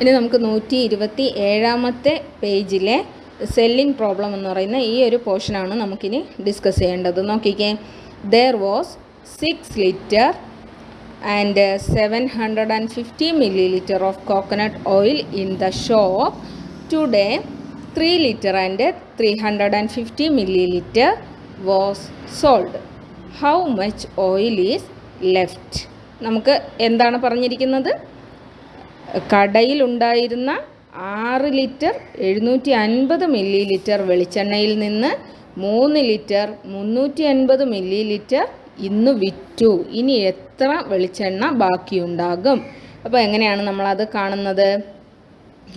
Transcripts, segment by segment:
ഇനി നമുക്ക് നൂറ്റി ഇരുപത്തി ഏഴാമത്തെ പേജിലെ സെല്ലിംഗ് പ്രോബ്ലം എന്ന് പറയുന്ന ഈ ഒരു പോർഷനാണ് നമുക്കിനി ഡിസ്കസ് ചെയ്യേണ്ടത്. നോക്കിക്കേ. There was six litre and seven hundred and fifty millilitre of coconut oil in the shop today three litre and three hundred and fifty millilitre was sold how much oil is left നമുക്ക് എന്താണ് പറഞ്ഞിരിക്കുന്നത്? കടയിലുണ്ടായിരുന്ന ആറ് litre എഴുന്നൂറ്റി അൻപത് milli litre വെളിച്ചെണ്ണയിൽ നിന്ന് മൂന്ന് litre മുന്നൂറ്റി അൻപത് മില്ലി ലിറ്റർ ഇന്ന് വിറ്റു. ഇനി എത്ര വെളിച്ചെണ്ണ ബാക്കിയുണ്ടാകും? അപ്പോൾ എങ്ങനെയാണ് നമ്മളത് കാണുന്നത്?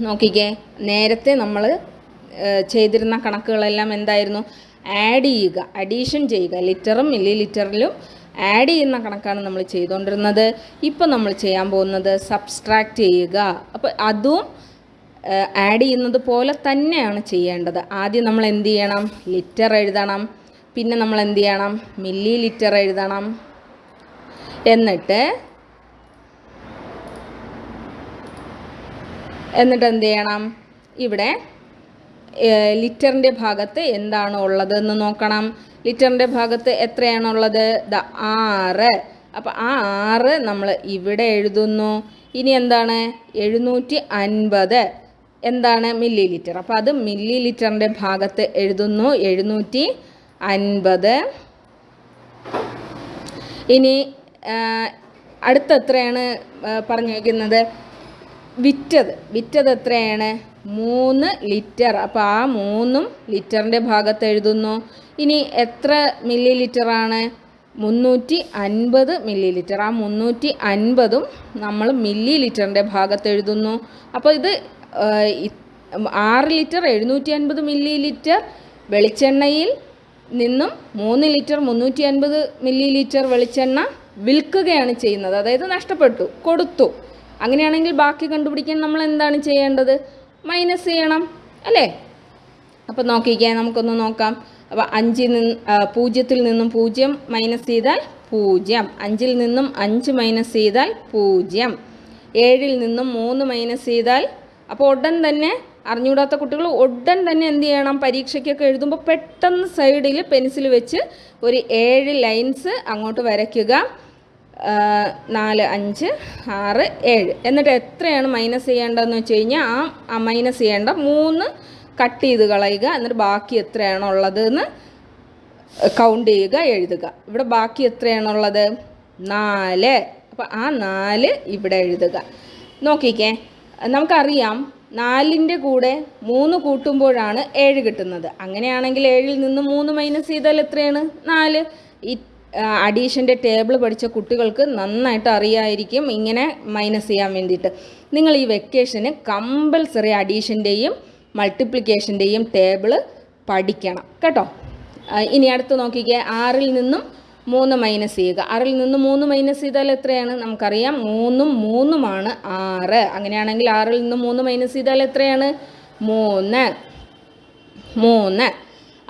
നോക്കിക്കേ നേരത്തെ നമ്മൾ ചെയ്തിരുന്ന കണക്കുകളെല്ലാം എന്തായിരുന്നു? ആഡ് ചെയ്യുക അഡീഷൻ ചെയ്യുക ലിറ്ററും മില്ലി ലിറ്ററിലും ആഡ് ചെയ്യുന്ന കണക്കാണ് നമ്മൾ ചെയ്തുകൊണ്ടിരുന്നത് ഇപ്പോൾ നമ്മൾ ചെയ്യാൻ പോകുന്നത് സബ്സ്ട്രാക്റ്റ് ചെയ്യുക. അപ്പോൾ അതും ആഡ് ചെയ്യുന്നത് പോലെ തന്നെയാണ് ചെയ്യേണ്ടത്. ആദ്യം നമ്മൾ എന്ത് ചെയ്യണം? ലിറ്റർ എഴുതണം. പിന്നെ നമ്മൾ എന്ത് ചെയ്യണം? മില്ലി ലിറ്റർ എഴുതണം. എന്നിട്ട് എന്നിട്ട് എന്ത് ചെയ്യണം? ഇവിടെ ലിറ്ററിന്റെ ഭാഗത്ത് എന്താണ് ഉള്ളതെന്ന് നോക്കണം. ലിറ്ററിന്റെ ഭാഗത്ത് എത്രയാണുള്ളത്? ദ ആറ്. അപ്പോൾ ആ ആറ് നമ്മൾ ഇവിടെ എഴുതുന്നു. ഇനി എന്താണ്? എഴുന്നൂറ്റി അൻപത് എന്താണ്? മില്ലി ലിറ്റർ അപ്പോൾ അത് മില്ലി ലിറ്ററിന്റെ ഭാഗത്ത് എഴുതുന്നു. എഴുന്നൂറ്റി അൻപത് ഇനി അടുത്ത എത്രയാണ് പറഞ്ഞിരിക്കുന്നത് വിറ്റത്. വിറ്റത് എത്രയാണ്? മൂന്ന് ലിറ്റർ. അപ്പോൾ ആ മൂന്നും ലിറ്ററിന്റെ ഭാഗത്ത് എഴുതുന്നു. ഇനി എത്ര മില്ലി ലിറ്ററാണ് മുന്നൂറ്റി അൻപത് മില്ലി ലിറ്റർ ആ മുന്നൂറ്റി അൻപതും നമ്മൾ മില്ലി ലിറ്ററിന്റെ ഭാഗത്ത് എഴുതുന്നു. അപ്പോൾ ഇത് ആറ് ലിറ്റർ എഴുന്നൂറ്റി അൻപത് മില്ലി ലിറ്റർ വെളിച്ചെണ്ണയിൽ നിന്നും മൂന്ന് ലിറ്റർ മുന്നൂറ്റി അൻപത് മില്ലി ലിറ്റർ വെളിച്ചെണ്ണ വിൽക്കുകയാണ് ചെയ്യുന്നത്. അതായത് നഷ്ടപ്പെട്ടു കൊടുത്തു. അങ്ങനെയാണെങ്കിൽ ബാക്കി കണ്ടുപിടിക്കാൻ നമ്മൾ എന്താണ് ചെയ്യേണ്ടത്? മൈനസ് ചെയ്യണം അല്ലേ? അപ്പോൾ നോക്കിക്കാൻ നമുക്കൊന്ന് നോക്കാം. അപ്പോൾ അഞ്ചിൽ നിന്ന് പൂജ്യത്തിൽ നിന്നും പൂജ്യം മൈനസ് ചെയ്താൽ പൂജ്യം. അഞ്ചിൽ നിന്നും അഞ്ച് മൈനസ് ചെയ്താൽ പൂജ്യം. ഏഴിൽ നിന്നും മൂന്ന് മൈനസ് ചെയ്താൽ അപ്പോൾ ഉടൻ തന്നെ അറിഞ്ഞുകൂടാത്ത കുട്ടികൾ ഉടൻ തന്നെ എന്ത് ചെയ്യണം? പരീക്ഷയ്ക്കൊക്കെ എഴുതുമ്പോൾ പെട്ടെന്ന് സൈഡിൽ പെൻസിൽ വെച്ച് ഒരു ഏഴ് ലൈൻസ് അങ്ങോട്ട് വരയ്ക്കുക. നാല് അഞ്ച് ആറ് ഏഴ്. എന്നിട്ട് എത്രയാണ് മൈനസ് ചെയ്യേണ്ടതെന്ന് വെച്ച് കഴിഞ്ഞാൽ ആ മൈനസ് ചെയ്യേണ്ട മൂന്ന് കട്ട് ചെയ്ത് കളയുക. എന്നിട്ട് ബാക്കി എത്രയാണുള്ളത് എന്ന് കൗണ്ട് ചെയ്യുക എഴുതുക. ഇവിടെ ബാക്കി എത്രയാണുള്ളത് നാല്. അപ്പോൾ ആ നാല് ഇവിടെ എഴുതുക. നോക്കിക്കേ. നമുക്കറിയാം നാലിന്റെ കൂടെ മൂന്ന് കൂട്ടുമ്പോഴാണ് ഏഴ് കിട്ടുന്നത്. അങ്ങനെയാണെങ്കിൽ ഏഴിൽ നിന്ന് മൂന്ന് മൈനസ് ചെയ്താൽ എത്രയാണ്? നാല്. അഡീഷന്റെ ടേബിൾ പഠിച്ച കുട്ടികൾക്ക് നന്നായിട്ട് അറിയായിരിക്കും ഇങ്ങനെ മൈനസ് ചെയ്യാൻ വേണ്ടിയിട്ട്. നിങ്ങൾ ഈ വെക്കേഷന് കമ്പൽസറി അഡീഷന്റെയും മൾട്ടിപ്ലിക്കേഷന്റെയും ടേബിൾ പഠിക്കണം കേട്ടോ? ഇനി അടുത്ത് നോക്കിക്കേ ആറിൽ നിന്നും മൂന്ന് മൈനസ് ചെയ്യുക. ആറിൽ നിന്ന് മൂന്ന് മൈനസ് ചെയ്താൽ എത്രയാണ്? നമുക്കറിയാം മൂന്നും മൂന്നുമാണ് ആറ്. അങ്ങനെയാണെങ്കിൽ ആറിൽ നിന്ന് മൂന്ന് മൈനസ് ചെയ്താൽ എത്രയാണ്? മൂന്ന്. മൂന്ന്.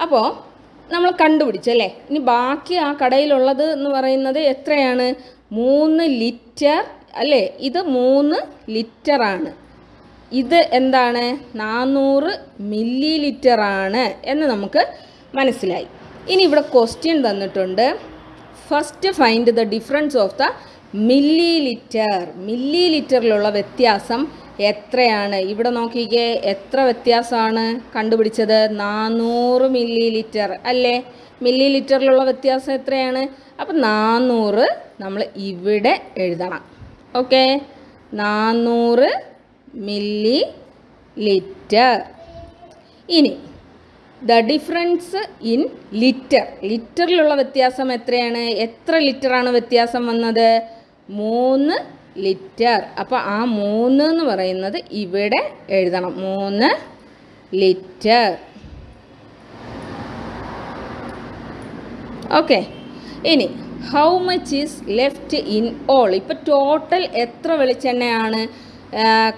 അപ്പോൾ നമ്മൾ കണ്ടുപിടിച്ചല്ലേ ഇനി ബാക്കി ആ കടയിലുള്ളത് എന്ന് പറയുന്നത് എത്രയാണ്? മൂന്ന് ലിറ്റർ അല്ലേ? ഇത് മൂന്ന് ലിറ്ററാണ് ഇത് എന്താണ്? നാനൂറ് മില്ലി ലിറ്ററാണ് എന്ന് നമുക്ക് മനസ്സിലായി. ഇനി ഇവിടെ ക്വസ്റ്റ്യൻ തന്നിട്ടുണ്ട്. First find the difference of the millilitre milli ലിറ്ററിലുള്ള വ്യത്യാസം എത്രയാണ്? ഇവിടെ നോക്കിക്കേ എത്ര വ്യത്യാസമാണ് കണ്ടുപിടിച്ചത്? നാനൂറ് മില്ലി ലിറ്റർ അല്ലേ? മില്ലി ലിറ്ററിലുള്ള വ്യത്യാസം എത്രയാണ്? അപ്പം നാനൂറ് നമ്മൾ ഇവിടെ എഴുതണം. ഓക്കെ? നാനൂറ് മില്ലി ലിറ്റർ ഇനി ദ ഡിഫറൻസ് ഇൻ ലിറ്റർ. ലിറ്ററിലുള്ള വ്യത്യാസം എത്രയാണ്? എത്ര ലിറ്ററാണ് വ്യത്യാസം വന്നത്? മൂന്ന് ലിറ്റർ. അപ്പോൾ ആ മൂന്ന് എന്ന് പറയുന്നത് ഇവിടെ എഴുതണം. മൂന്ന് ലിറ്റർ. ഓക്കെ. ഇനി how much is left in all ഇപ്പോൾ ടോട്ടൽ എത്ര വെളിച്ചെണ്ണയാണ്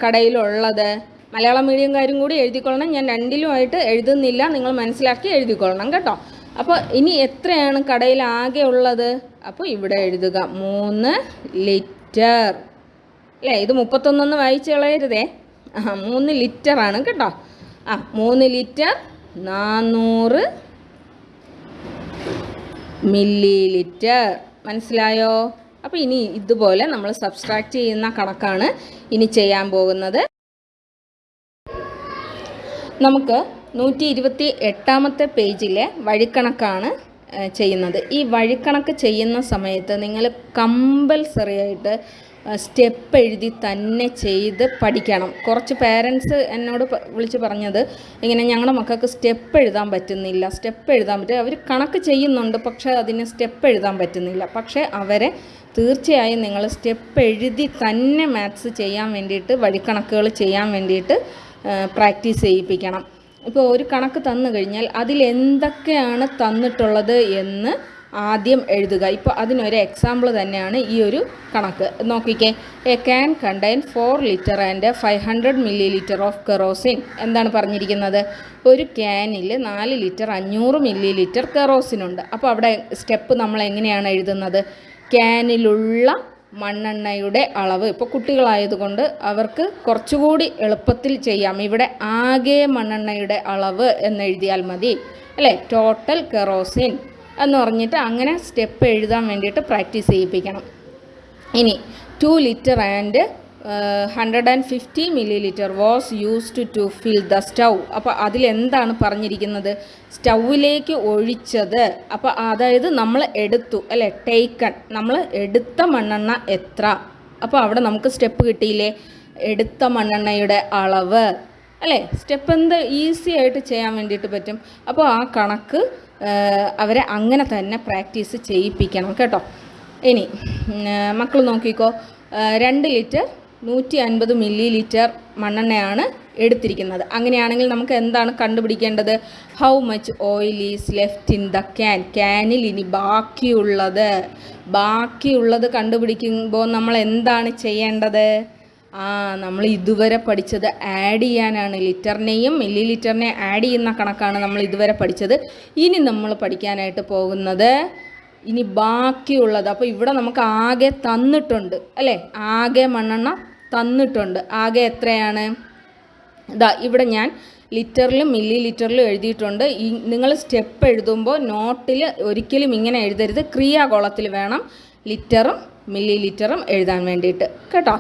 കടയിലുള്ളത്? മലയാളം മീഡിയംകാരും കൂടി എഴുതിക്കൊള്ളണം. ഞാൻ രണ്ടിലുമായിട്ട് എഴുതുന്നില്ല. നിങ്ങൾ മനസ്സിലാക്കി എഴുതിക്കൊള്ളണം കേട്ടോ. അപ്പോൾ ഇനി എത്രയാണ് കടയിൽ ആകെ ഉള്ളത്? അപ്പോൾ ഇവിടെ എഴുതുക. മൂന്ന് ലിറ്റർ അല്ലേ ഇത് മുപ്പത്തൊന്നൊന്ന് വായിച്ച് കളയരുതേ. ആ മൂന്ന് ലിറ്റർ ആണ് കേട്ടോ. ആ മൂന്ന് ലിറ്റർ നാന്നൂറ് മില്ലി ലിറ്റർ മനസ്സിലായോ? അപ്പോൾ ഇനി ഇതുപോലെ നമ്മൾ സബ്സ്ട്രാക്റ്റ് ചെയ്യുന്ന കണക്കാണ് ഇനി ചെയ്യാൻ പോകുന്നത്. നമുക്ക് നൂറ്റി ഇരുപത്തി എട്ടാമത്തെ പേജിലെ വഴിക്കണക്കാണ് ചെയ്യുന്നത്. ഈ വഴിക്കണക്ക് ചെയ്യുന്ന സമയത്ത് നിങ്ങൾ കമ്പൽസറി ആയിട്ട് സ്റ്റെപ്പ് എഴുതി തന്നെ ചെയ്ത് പഠിക്കണം. കുറച്ച് പേരൻസ് എന്നോട് വിളിച്ച് പറഞ്ഞത് ഇങ്ങനെ ഞങ്ങളുടെ മക്കൾക്ക് സ്റ്റെപ്പ് എഴുതാൻ പറ്റുന്നില്ല സ്റ്റെപ്പ് എഴുതാൻ പറ്റും. അവർ കണക്ക് ചെയ്യുന്നുണ്ട് പക്ഷേ അതിന് സ്റ്റെപ്പ് എഴുതാൻ പറ്റുന്നില്ല. പക്ഷേ അവരെ തീർച്ചയായും നിങ്ങൾ സ്റ്റെപ്പ് എഴുതി തന്നെ മാത്സ് ചെയ്യാൻ വേണ്ടിയിട്ട് വഴിക്കണക്കുകൾ ചെയ്യാൻ വേണ്ടിയിട്ട് പ്രാക്ടീസ് ചെയ്യിപ്പിക്കണം. ഇപ്പോൾ ഒരു കണക്ക് തന്നു കഴിഞ്ഞാൽ അതിൽ എന്തൊക്കെയാണ് തന്നിട്ടുള്ളത് എന്ന് ആദ്യം എഴുതുക. ഇപ്പോൾ അതിനൊരു എക്സാമ്പിൾ തന്നെയാണ് ഈ ഒരു കണക്ക്. നോക്കിക്കേ. A can container four litre and five hundred millilitre of kerosene എന്താണ് പറഞ്ഞിരിക്കുന്നത്? ഒരു ക്യാനിൽ നാല് ലിറ്റർ അഞ്ഞൂറ് മില്ലി ലിറ്റർ കെറോസിനുണ്ട് അപ്പോൾ അവിടെ സ്റ്റെപ്പ് നമ്മൾ എങ്ങനെയാണ് എഴുതുന്നത്? ക്യാനിലുള്ള മണ്ണെണ്ണയുടെ അളവ്. ഇപ്പോൾ കുട്ടികളായതുകൊണ്ട് അവർക്ക് കുറച്ചുകൂടി എളുപ്പത്തിൽ ചെയ്യാം. ഇവിടെ ആകെ മണ്ണെണ്ണയുടെ അളവ് എന്നെഴുതിയാൽ മതി. അല്ലേ? ടോട്ടൽ കെറോസിൻ എന്ന് പറഞ്ഞിട്ട് അങ്ങനെ സ്റ്റെപ്പ് എഴുതാൻ വേണ്ടിയിട്ട് പ്രാക്ടീസ് ചെയ്യിപ്പിക്കണം. ഇനി two litre and hundred and fifty millilitre was used to fill the stove അപ്പോൾ അതിലെന്താണ് പറഞ്ഞിരിക്കുന്നത്? സ്റ്റൗവിലേക്ക് ഒഴിച്ചത്. അപ്പോൾ അതായത് നമ്മൾ എടുത്തു അല്ലേ? ടേക്കൺ നമ്മൾ എടുത്ത മണ്ണെണ്ണ എത്ര? അപ്പോൾ അവിടെ നമുക്ക് സ്റ്റെപ്പ് കിട്ടിയില്ലേ? എടുത്ത മണ്ണെണ്ണയുടെ അളവ്. അല്ലേ? സ്റ്റെപ്പ് എന്ത് ഈസി ആയിട്ട് ചെയ്യാൻ വേണ്ടിയിട്ട് പറ്റും. അപ്പോൾ ആ കണക്ക് അവരെ അങ്ങനെ തന്നെ പ്രാക്ടീസ് ചെയ്യിപ്പിക്കണം കേട്ടോ. ഇനി മക്കൾ നോക്കിക്കോ. രണ്ട് ലിറ്റർ നൂറ്റി അൻപത് മില്ലി ലിറ്റർ മണ്ണെണ്ണയാണ് എടുത്തിരിക്കുന്നത്. അങ്ങനെയാണെങ്കിൽ നമുക്ക് എന്താണ് കണ്ടുപിടിക്കേണ്ടത്? How much oil is left in the can ക്യാനിൽ ഇനി ബാക്കിയുള്ളത്. ബാക്കിയുള്ളത് കണ്ടുപിടിക്കുമ്പോൾ നമ്മൾ എന്താണ് ചെയ്യേണ്ടത്? ആ നമ്മൾ ഇതുവരെ പഠിച്ചത് ആഡ് ചെയ്യാനാണ്. ലിറ്ററിനെയും മില്ലി ലിറ്ററിനെയും ആഡ് ചെയ്യുന്ന കണക്കാണ് നമ്മൾ ഇതുവരെ പഠിച്ചത്. ഇനി നമ്മൾ പഠിക്കാനായിട്ട് പോകുന്നത് ഇനി ബാക്കിയുള്ളത്. അപ്പോൾ ഇവിടെ നമുക്ക് ആകെ തന്നിട്ടുണ്ട് അല്ലേ? ആകെ മണ്ണെണ്ണ തന്നിട്ടുണ്ട്. ആകെ എത്രയാണ്? ഇതാ ഇവിടെ ഞാൻ ലിറ്ററിലും മില്ലി ലിറ്ററിലും എഴുതിയിട്ടുണ്ട്. ഈ നിങ്ങൾ സ്റ്റെപ്പ് എഴുതുമ്പോൾ നോട്ടിൽ ഒരിക്കലും ഇങ്ങനെ എഴുതരുത്. ക്രിയാകോളത്തിൽ വേണം ലിറ്ററും മില്ലി ലിറ്ററും എഴുതാൻ വേണ്ടിയിട്ട്. കേട്ടോ?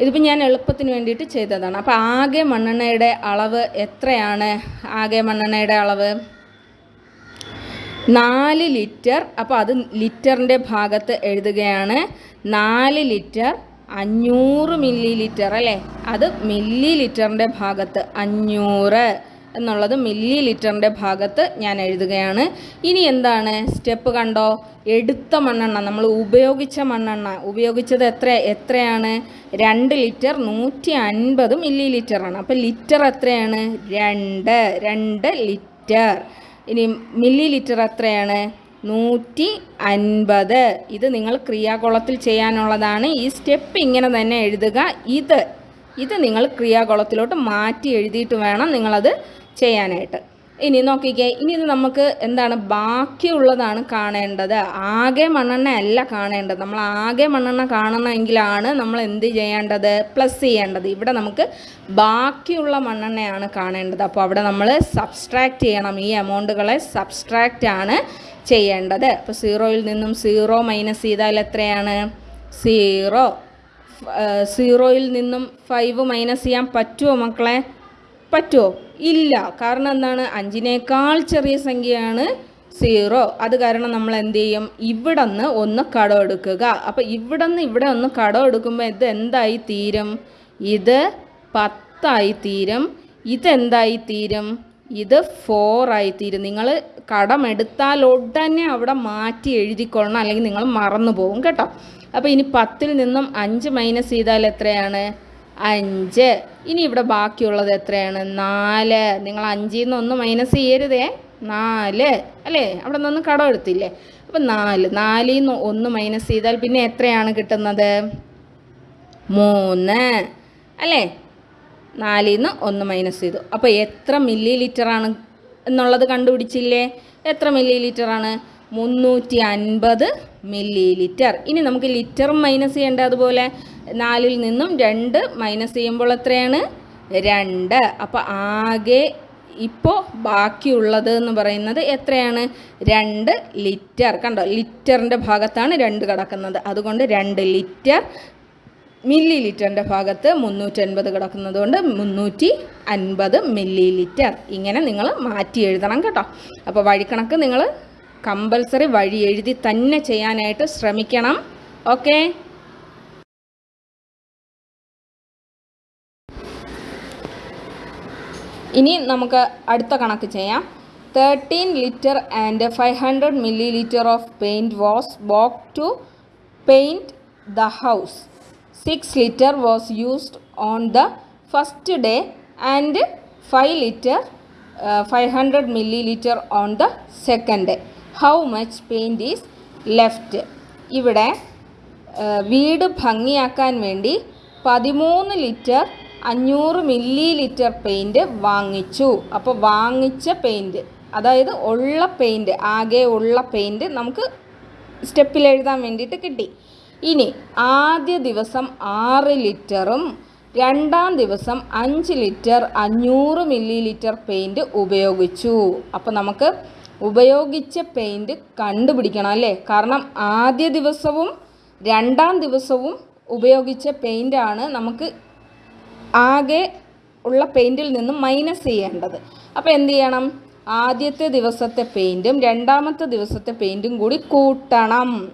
ഇതിപ്പോൾ ഞാൻ എളുപ്പത്തിന് വേണ്ടിയിട്ട് ചെയ്തതാണ്. അപ്പോൾ ആകെ മണ്ണെണ്ണയുടെ അളവ് എത്രയാണ്? ആകെ മണ്ണെണ്ണയുടെ അളവ് നാല് ലിറ്റർ. അപ്പോൾ അത് ലിറ്ററിന്റെ ഭാഗത്ത് എഴുതുകയാണ്. നാല് ലിറ്റർ അഞ്ഞൂറ് മില്ലി ലിറ്റർ അല്ലേ? അത് മില്ലി ലിറ്ററിന്റെ ഭാഗത്ത് അഞ്ഞൂറ് എന്നുള്ളത് മില്ലി ലിറ്ററിന്റെ ഭാഗത്ത് ഞാൻ എഴുതുകയാണ്. ഇനി എന്താണ്? സ്റ്റെപ്പ് കണ്ടോ? എടുത്ത മണ്ണെണ്ണ നമ്മൾ ഉപയോഗിച്ച മണ്ണെണ്ണ. ഉപയോഗിച്ചത് എത്ര എത്രയാണ്? രണ്ട് ലിറ്റർ നൂറ്റി അൻപത് മില്ലി ലിറ്ററാണ് അപ്പോൾ ലിറ്റർ എത്രയാണ്? രണ്ട് രണ്ട് ലിറ്റർ. ഇനി മില്ലി ലിറ്റർ എത്രയാണ്? നൂറ്റി അൻപത് ഇത് നിങ്ങൾ ക്രിയാകുളത്തിൽ ചെയ്യാനുള്ളതാണ്. ഈ സ്റ്റെപ്പ് ഇങ്ങനെ തന്നെ എഴുതുക. ഇത് ഇത് നിങ്ങൾ ക്രിയാകുളത്തിലോട്ട് മാറ്റി എഴുതിയിട്ട് വേണം നിങ്ങളത് ചെയ്യാനായിട്ട്. ഇനി നോക്കിക്കേ ഇനി ഇത് നമുക്ക് എന്താണ് ബാക്കിയുള്ളതാണ് കാണേണ്ടത്. ആകെ മണ്ണെണ്ണ അല്ല കാണേണ്ടത്. നമ്മൾ ആകെ മണ്ണെണ്ണ കാണണമെങ്കിലാണ് നമ്മൾ എന്ത് ചെയ്യേണ്ടത്? പ്ലസ് ചെയ്യേണ്ടത്. ഇവിടെ നമുക്ക് ബാക്കിയുള്ള മണ്ണെണ്ണയാണ് കാണേണ്ടത്. അപ്പോൾ അവിടെ നമ്മൾ സബ്സ്ട്രാക്റ്റ് ചെയ്യണം. ഈ എമൗണ്ടുകളെ സബ്സ്ട്രാക്റ്റ് ആണ് ചെയ്യേണ്ടത്. അപ്പോൾ സീറോയിൽ നിന്നും സീറോ മൈനസ് ചെയ്താൽ എത്രയാണ്? സീറോ സീറോയിൽ നിന്നും ഫൈവ് മൈനസ് ചെയ്യാൻ പറ്റുമോ മക്കളെ? പറ്റുമോ ഇല്ല. കാരണം എന്താണ്? അഞ്ചിനേക്കാൾ ചെറിയ സംഖ്യയാണ് സീറോ. അത് കാരണം നമ്മൾ എന്ത് ചെയ്യും? ഇവിടെ നിന്ന് ഒന്ന് കടം എടുക്കുക. അപ്പോൾ ഇവിടെ നിന്ന് ഇവിടെ ഒന്ന് കടം എടുക്കുമ്പോൾ ഇത് എന്തായി തീരും? ഇത് പത്തായി തീരും. ഇതെന്തായി തീരും? ഇത് ഫോറായി തീരും. നിങ്ങൾ കടമെടുത്താൽ ഉടനെ അവിടെ മാറ്റി എഴുതിക്കൊള്ളണം. അല്ലെങ്കിൽ നിങ്ങൾ മറന്നു പോകും കേട്ടോ. അപ്പോൾ ഇനി പത്തിൽ നിന്നും അഞ്ച് മൈനസ് ചെയ്താൽ എത്രയാണ്? അഞ്ച്. ഇനി ഇവിടെ ബാക്കിയുള്ളത് എത്രയാണ്? നാല്. നിങ്ങൾ അഞ്ചിൽ നിന്ന് ഒന്ന് മൈനസ് ചെയ്യരുതേ. നാല്. അല്ലേ? അവിടെ നിന്ന് കടം എടുത്തില്ലേ? അപ്പം നാല്. നാലിൽ നിന്ന് ഒന്ന് മൈനസ് ചെയ്താൽ പിന്നെ എത്രയാണ് കിട്ടുന്നത്? മൂന്ന്. അല്ലേ? നാലിൽ നിന്ന് ഒന്ന് മൈനസ് ചെയ്തു. അപ്പോൾ എത്ര മില്ലി ലിറ്ററാണ് എന്നുള്ളത് കണ്ടുപിടിച്ചില്ലേ? എത്ര മില്ലി ലിറ്ററാണ് മുന്നൂറ്റി അൻപത് മില്ലി ലിറ്റർ ഇനി നമുക്ക് ലിറ്റർ മൈനസ് ചെയ്യേണ്ട അതുപോലെ നാലിൽ നിന്നും രണ്ട് മൈനസ് ചെയ്യുമ്പോൾ എത്രയാണ്? രണ്ട്. അപ്പോൾ ആകെ ഇപ്പോൾ ബാക്കിയുള്ളത് എന്ന് പറയുന്നത് എത്രയാണ്? രണ്ട് ലിറ്റർ. കണ്ടോ? ലിറ്ററിന്റെ ഭാഗത്താണ് രണ്ട് കിടക്കുന്നത്. അതുകൊണ്ട് രണ്ട് ലിറ്റർ മില്ലി ലിറ്ററിന്റെ ഭാഗത്ത് മുന്നൂറ്റൻപത് കിടക്കുന്നത് കൊണ്ട് മുന്നൂറ്റി അൻപത് മില്ലി ലിറ്റർ ഇങ്ങനെ നിങ്ങൾ മാറ്റി എഴുതണം കേട്ടോ. അപ്പോൾ വഴിക്കണക്ക് നിങ്ങൾ കമ്പൽസറി വഴി എഴുതി തന്നെ ചെയ്യാനായിട്ട് ശ്രമിക്കണം. ഓക്കെ? ഇനി നമുക്ക് അടുത്ത കണക്ക് ചെയ്യാം. Thirteen litre and five hundred millilitre of paint was bought to paint the house six litre was used on the first day and five litre five hundred millilitre on the second day how much paint is left ഇവിടെ വീട് ഭംഗിയാക്കാൻ വേണ്ടി പതിമൂന്ന് litre അഞ്ഞൂറ് milli litre paint വാങ്ങിച്ചു. അപ്പോൾ വാങ്ങിച്ച paint അതായത് ഉള്ള പെയിന്റ് ആകെ ഉള്ള പെയിന്റ് നമുക്ക് സ്റ്റെപ്പിൽ എഴുതാൻ വേണ്ടിയിട്ട് കിട്ടി. ഇനി ആദ്യ ദിവസം ആറ് ലിറ്ററും രണ്ടാം ദിവസം അഞ്ച് ലിറ്റർ അഞ്ഞൂറ് മില്ലി ലിറ്റർ പെയിന്റ് ഉപയോഗിച്ചു. അപ്പോൾ നമുക്ക് ഉപയോഗിച്ച പെയിന്റ് കണ്ടുപിടിക്കണം അല്ലേ? കാരണം ആദ്യ ദിവസവും രണ്ടാം ദിവസവും ഉപയോഗിച്ച പെയിന്റാണ് നമുക്ക് ആകെ ഉള്ള പെയിന്റിൽ നിന്നും മൈനസ് ചെയ്യേണ്ടത്. അപ്പോൾ എന്ത് ചെയ്യണം? ആദ്യത്തെ ദിവസത്തെ പെയിന്റും രണ്ടാമത്തെ ദിവസത്തെ പെയിന്റും കൂടി കൂട്ടണം.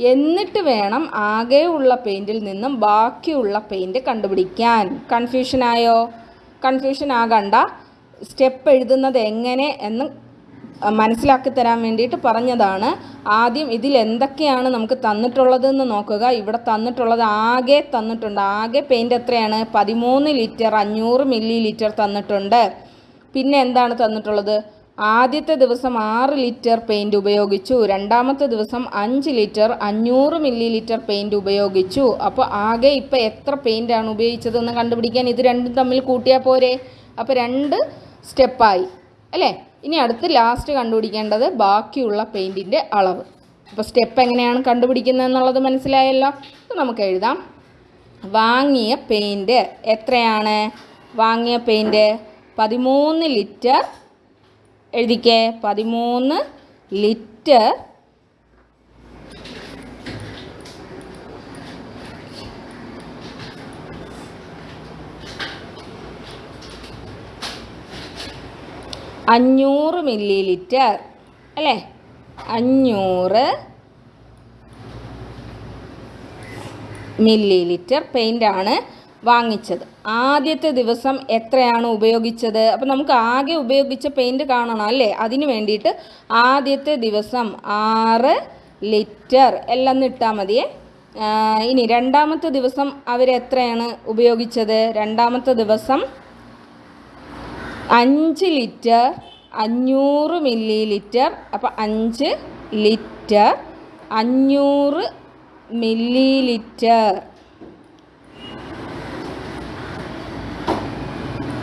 എന്നിട്ട് വേണം ആകെ ഉള്ള പെയിന്റിൽ നിന്നും ബാക്കിയുള്ള പെയിന്റ് കണ്ടുപിടിക്കാൻ. കൺഫ്യൂഷനായോ കൺഫ്യൂഷൻ ആകണ്ട. സ്റ്റെപ്പ് എഴുതുന്നത് എങ്ങനെ എന്ന് മനസ്സിലാക്കി തരാൻ വേണ്ടിയിട്ട് പറഞ്ഞതാണ്. ആദ്യം ഇതിൽ എന്തൊക്കെയാണ് നമുക്ക് തന്നിട്ടുള്ളതെന്ന് നോക്കുക. ഇവിടെ തന്നിട്ടുള്ളത് ആകെ തന്നിട്ടുണ്ട്. ആകെ പെയിന്റ് എത്രയാണ്? പതിമൂന്ന് ലിറ്റർ അഞ്ഞൂറ് മില്ലി ലിറ്റർ തന്നിട്ടുണ്ട്. പിന്നെ എന്താണ് തന്നിട്ടുള്ളത്? ആദ്യത്തെ ദിവസം ആറ് ലിറ്റർ പെയിന്റ് ഉപയോഗിച്ചു. രണ്ടാമത്തെ ദിവസം അഞ്ച് ലിറ്റർ അഞ്ഞൂറ് മില്ലി ലിറ്റർ പെയിന്റ് ഉപയോഗിച്ചു. അപ്പോൾ ആകെ ഇപ്പോൾ എത്ര പെയിന്റാണ് ഉപയോഗിച്ചതെന്ന് കണ്ടുപിടിക്കാൻ ഇത് രണ്ടും തമ്മിൽ കൂട്ടിയാൽ പോരെ. അപ്പോൾ രണ്ട് സ്റ്റെപ്പായി അല്ലേ? ഇനി അടുത്ത് ലാസ്റ്റ് കണ്ടുപിടിക്കേണ്ടത് ബാക്കിയുള്ള പെയിന്റിന്റെ അളവ്. അപ്പോൾ സ്റ്റെപ്പ് എങ്ങനെയാണ് കണ്ടുപിടിക്കുന്നത് എന്നുള്ളത് മനസ്സിലായല്ലോ നമുക്ക് എഴുതാം. വാങ്ങിയ പെയിന്റ് എത്രയാണ്? വാങ്ങിയ പെയിന്റ് പതിമൂന്ന് ലിറ്റർ. എഴുതിക്കേ പതിമൂന്ന് ലിറ്റർ അഞ്ഞൂറ് മില്ലി ലിറ്റർ അല്ലേ? അഞ്ഞൂറ് മില്ലി ലിറ്റർ പെയിന്റാണ് വാങ്ങിച്ചത്. ആദ്യത്തെ ദിവസം എത്രയാണ് ഉപയോഗിച്ചത്? അപ്പോൾ നമുക്ക് ആകെ ഉപയോഗിച്ച പെയിന്റ് കാണണം അല്ലേ? അതിന് വേണ്ടിയിട്ട് ആദ്യത്തെ ദിവസം ആറ് ലിറ്റർ എല്ലാം ഇട്ടാൽ മതിയേ. ഇനി രണ്ടാമത്തെ ദിവസം അവരെത്രയാണ് ഉപയോഗിച്ചത്? രണ്ടാമത്തെ ദിവസം അഞ്ച് ലിറ്റർ അഞ്ഞൂറ് മില്ലി ലിറ്റർ അപ്പം അഞ്ച് ലിറ്റർ അഞ്ഞൂറ് മില്ലി ലിറ്റർ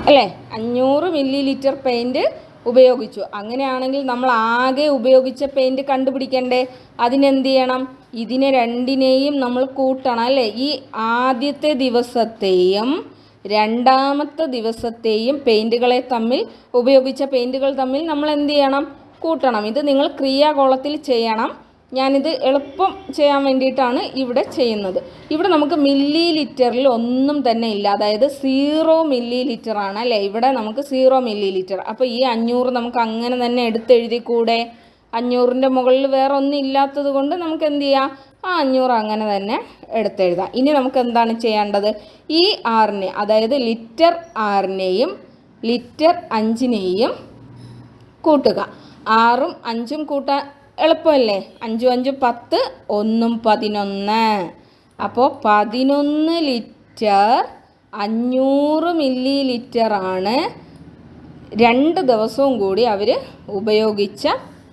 അല്ലേ? അഞ്ഞൂറ് മില്ലി ലിറ്റർ പെയിന്റ് ഉപയോഗിച്ചു. അങ്ങനെയാണെങ്കിൽ നമ്മൾ ആകെ ഉപയോഗിച്ച പെയിന്റ് കണ്ടുപിടിക്കണ്ടേ? അതിനെന്ത് ചെയ്യണം ഇതിനെ രണ്ടിനെയും നമ്മൾ കൂട്ടണം അല്ലേ? ഈ ആദ്യത്തെ ദിവസത്തെയും രണ്ടാമത്തെ ദിവസത്തെയും പെയിന്റുകളെ തമ്മിൽ ഉപയോഗിച്ച പെയിന്റുകൾ തമ്മിൽ നമ്മൾ എന്ത് ചെയ്യണം? കൂട്ടണം. ഇത് നിങ്ങൾ ക്രിയാകോളത്തിൽ ചെയ്യണം. ഞാനിത് എളുപ്പം ചെയ്യാൻ വേണ്ടിയിട്ടാണ് ഇവിടെ ചെയ്യുന്നത്. ഇവിടെ നമുക്ക് മില്ലി ലിറ്ററിൽ ഒന്നും തന്നെ ഇല്ല. അതായത് സീറോ മില്ലി ലിറ്റർ ആണ് അല്ലേ? ഇവിടെ നമുക്ക് സീറോ മില്ലി ലിറ്റർ അപ്പോൾ ഈ അഞ്ഞൂറ് നമുക്ക് അങ്ങനെ തന്നെ എടുത്തെഴുതി കൂടെ അഞ്ഞൂറിന്റെ മുകളിൽ വേറെ ഒന്നും ഇല്ലാത്തത് കൊണ്ട് നമുക്ക് എന്ത് ചെയ്യാം? ആ അഞ്ഞൂറ് അങ്ങനെ തന്നെ എടുത്തെഴുതാം. ഇനി നമുക്ക് എന്താണ് ചെയ്യേണ്ടത്? ഈ ആറിനെ അതായത് ലിറ്റർ ആറിനെയും ലിറ്റർ അഞ്ചിനെയും കൂട്ടുക. ആറും അഞ്ചും കൂട്ടാൻ എളുപ്പമല്ലേ? അഞ്ചും അഞ്ചും പത്ത് ഒന്നും പതിനൊന്ന്. അപ്പോൾ പതിനൊന്ന് ലിറ്റർ അഞ്ഞൂറ് മില്ലി ലിറ്ററാണ് രണ്ട് ദിവസവും കൂടി അവർ ഉപയോഗിച്ച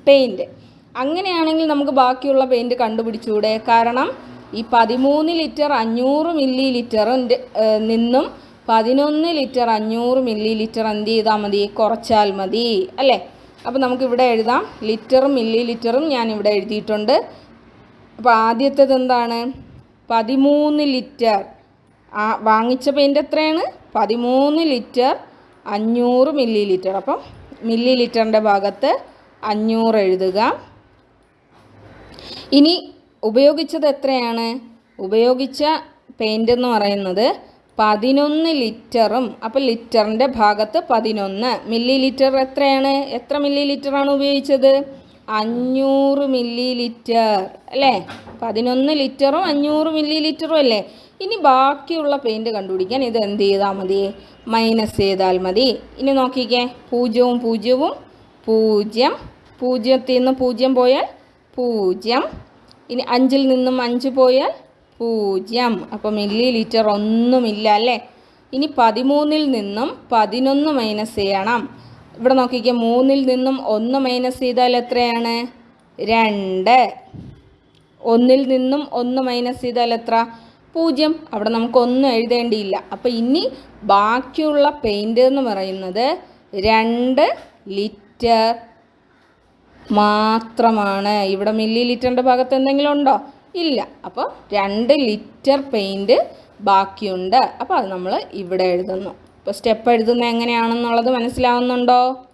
പെയിന്റ് അങ്ങനെയാണെങ്കിൽ നമുക്ക് ബാക്കിയുള്ള പെയിന്റ് കണ്ടുപിടിച്ചൂടെ. കാരണം ഈ പതിമൂന്ന് ലിറ്റർ അഞ്ഞൂറ് മില്ലി ലിറ്ററിന്റെ നിന്നും പതിനൊന്ന് ലിറ്റർ അഞ്ഞൂറ് മില്ലി ലിറ്റർ എന്ത് ചെയ്താൽ മതി? കുറച്ചാൽ മതി അല്ലേ? അപ്പോൾ നമുക്കിവിടെ എഴുതാം. ലിറ്ററും മില്ലി ലിറ്ററും ഞാൻ ഇവിടെ എഴുതിയിട്ടുണ്ട്. അപ്പോൾ ആദ്യത്തേത് എന്താണ്? പതിമൂന്ന് ലിറ്റർ ആ വാങ്ങിച്ച പെയിന്റ് എത്രയാണ്? പതിമൂന്ന് ലിറ്റർ അഞ്ഞൂറ് മില്ലി ലിറ്റർ അപ്പം മില്ലി ലിറ്ററിന്റെ ഭാഗത്ത് അഞ്ഞൂറ് എഴുതുക. ഇനി ഉപയോഗിച്ചത് എത്രയാണ്? ഉപയോഗിച്ച പെയിന്റ് എന്ന് പറയുന്നത് പതിനൊന്ന് ലിറ്ററും അപ്പോൾ ലിറ്ററിന്റെ ഭാഗത്ത് പതിനൊന്ന്. മില്ലി ലിറ്റർ എത്രയാണ്? എത്ര മില്ലി ലിറ്ററാണ് ഉപയോഗിച്ചത്? അഞ്ഞൂറ് മില്ലി ലിറ്റർ അല്ലേ? പതിനൊന്ന് ലിറ്ററും അഞ്ഞൂറ് മില്ലി ലിറ്ററും അല്ലേ? ഇനി ബാക്കിയുള്ള പെയിന്റ് കണ്ടുപിടിക്കാൻ ഇത് എന്ത് ചെയ്താൽ മതി? മൈനസ് ചെയ്താൽ മതി. ഇനി നോക്കിക്കേ. പൂജ്യവും പൂജ്യവും പൂജ്യം. പൂജ്യത്തിൽ നിന്ന് പൂജ്യം പോയാൽ പൂജ്യം. ഇനി അഞ്ചിൽ നിന്നും അഞ്ച് പോയാൽ പൂജ്യം. അപ്പോൾ മില്ലി ലിറ്റർ ഒന്നുമില്ല അല്ലേ? ഇനി പതിമൂന്നിൽ നിന്നും പതിനൊന്ന് മൈനസ് ചെയ്യണം. ഇവിടെ നോക്കിക്കേ മൂന്നിൽ നിന്നും ഒന്ന് മൈനസ് ചെയ്താൽ എത്രയാണ്? രണ്ട്. ഒന്നിൽ നിന്നും ഒന്ന് മൈനസ് ചെയ്താൽ എത്ര? പൂജ്യം. അവിടെ നമുക്ക് ഒന്നും എഴുതേണ്ടിയില്ല. അപ്പോൾ ഇനി ബാക്കിയുള്ള പെയിന്റ് എന്ന് പറയുന്നത് രണ്ട് ലിറ്റർ മാത്രമാണ്. ഇവിടെ മില്ലി ലിറ്ററിന്റെ ഭാഗത്ത് എന്തെങ്കിലും ഉണ്ടോ? ഇല്ല. അപ്പോൾ രണ്ട് ലിറ്റർ പെയിന്റ് ബാക്കിയുണ്ട്. അപ്പോൾ അത് നമ്മൾ ഇവിടെ എഴുതുന്നു. അപ്പോൾ സ്റ്റെപ്പ് എഴുതുന്നത് എങ്ങനെയാണെന്നുള്ളത് മനസ്സിലാവുന്നുണ്ടോ?